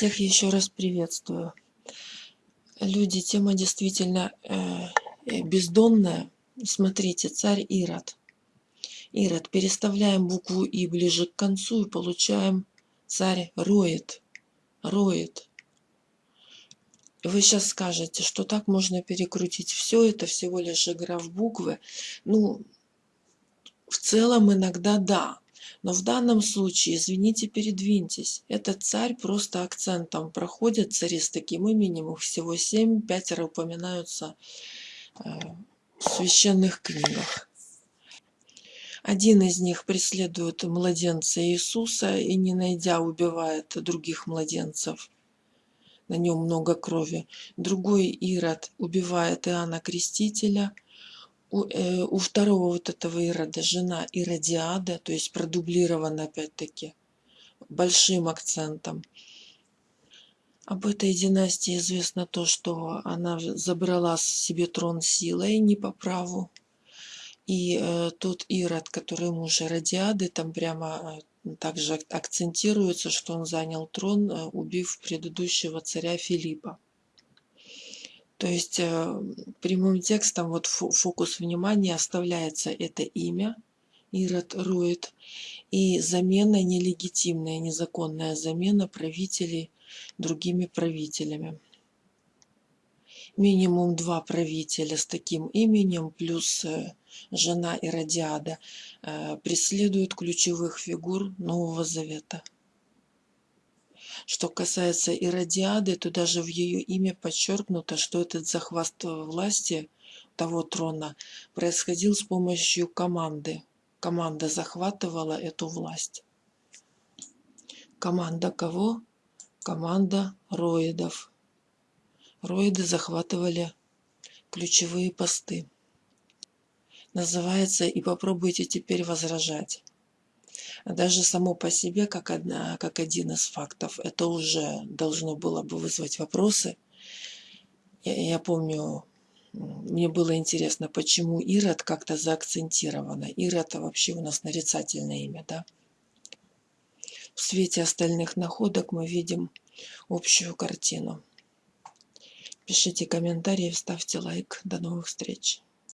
Всех еще раз приветствую. Люди, тема действительно э, э, бездонная. Смотрите, царь Ирод. Ирод. Переставляем букву И ближе к концу и получаем царь Роет. Роет. Вы сейчас скажете, что так можно перекрутить все, это всего лишь игра в буквы. Ну, в целом иногда да. Но в данном случае, извините, передвиньтесь. Этот царь просто акцентом проходит, цари с таким именем, их всего семь, пятеро упоминаются э, в священных книгах. Один из них преследует младенца Иисуса и, не найдя, убивает других младенцев. На нем много крови. Другой Ирод убивает Иоанна Крестителя – у, э, у второго вот этого Ирода жена Иродиада, то есть продублирована опять-таки большим акцентом. Об этой династии известно то, что она забрала себе трон силой не по праву. И э, тот Ирод, который муж Иродиады, там прямо э, также акцентируется, что он занял трон, э, убив предыдущего царя Филиппа. То есть э, прямым текстом вот фокус внимания оставляется это имя, Ирод Рует, и замена нелегитимная, незаконная замена правителей другими правителями. Минимум два правителя с таким именем, плюс э, жена Иродиада, э, преследуют ключевых фигур Нового Завета. Что касается Иродиады, то даже в ее имя подчеркнуто, что этот захват власти того трона происходил с помощью команды. Команда захватывала эту власть. Команда кого? Команда роидов. Роиды захватывали ключевые посты. Называется «И попробуйте теперь возражать» даже само по себе, как, одна, как один из фактов, это уже должно было бы вызвать вопросы. Я, я помню, мне было интересно, почему Ирод как-то заакцентировано. Ирод вообще у нас нарицательное имя, да? В свете остальных находок мы видим общую картину. Пишите комментарии, ставьте лайк. До новых встреч.